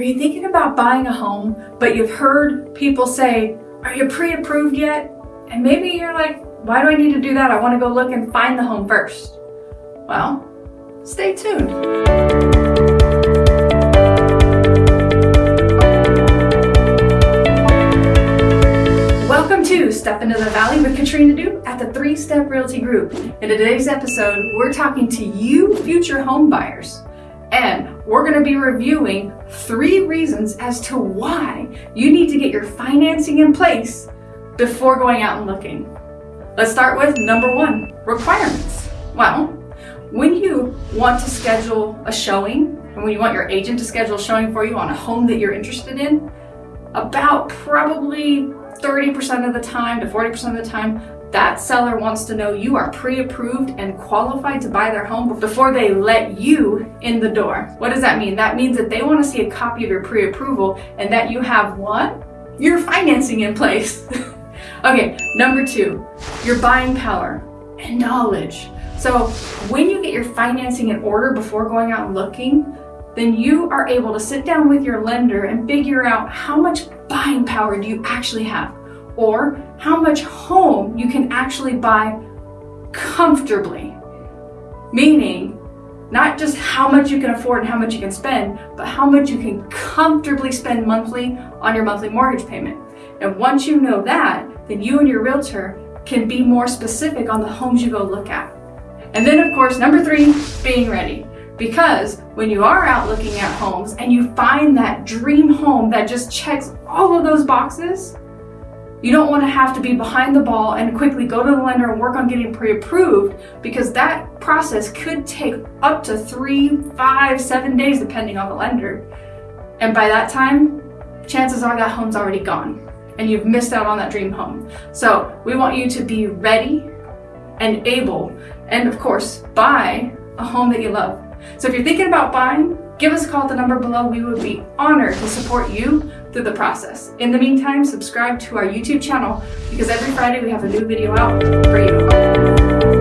Are you thinking about buying a home, but you've heard people say, are you pre-approved yet? And maybe you're like, why do I need to do that? I want to go look and find the home first. Well, stay tuned. Welcome to Step Into the Valley with Katrina Du at the Three Step Realty Group. In today's episode, we're talking to you future home buyers and we're going to be reviewing three reasons as to why you need to get your financing in place before going out and looking. Let's start with number one, requirements. Well, when you want to schedule a showing, and when you want your agent to schedule a showing for you on a home that you're interested in, about probably 30% of the time to 40% of the time, that seller wants to know you are pre-approved and qualified to buy their home before they let you in the door. What does that mean? That means that they want to see a copy of your pre-approval and that you have what? Your financing in place. okay, number two, your buying power and knowledge. So when you get your financing in order before going out and looking, then you are able to sit down with your lender and figure out how much buying power do you actually have or how much home you can actually buy comfortably. Meaning, not just how much you can afford and how much you can spend, but how much you can comfortably spend monthly on your monthly mortgage payment. And once you know that, then you and your realtor can be more specific on the homes you go look at. And then of course, number three, being ready. Because when you are out looking at homes and you find that dream home that just checks all of those boxes, you don't want to have to be behind the ball and quickly go to the lender and work on getting pre-approved because that process could take up to three, five, seven days depending on the lender. And by that time, chances are that home's already gone and you've missed out on that dream home. So we want you to be ready and able and of course buy a home that you love. So if you're thinking about buying, give us a call at the number below. We would be honored to support you through the process. In the meantime, subscribe to our YouTube channel because every Friday we have a new video out for you.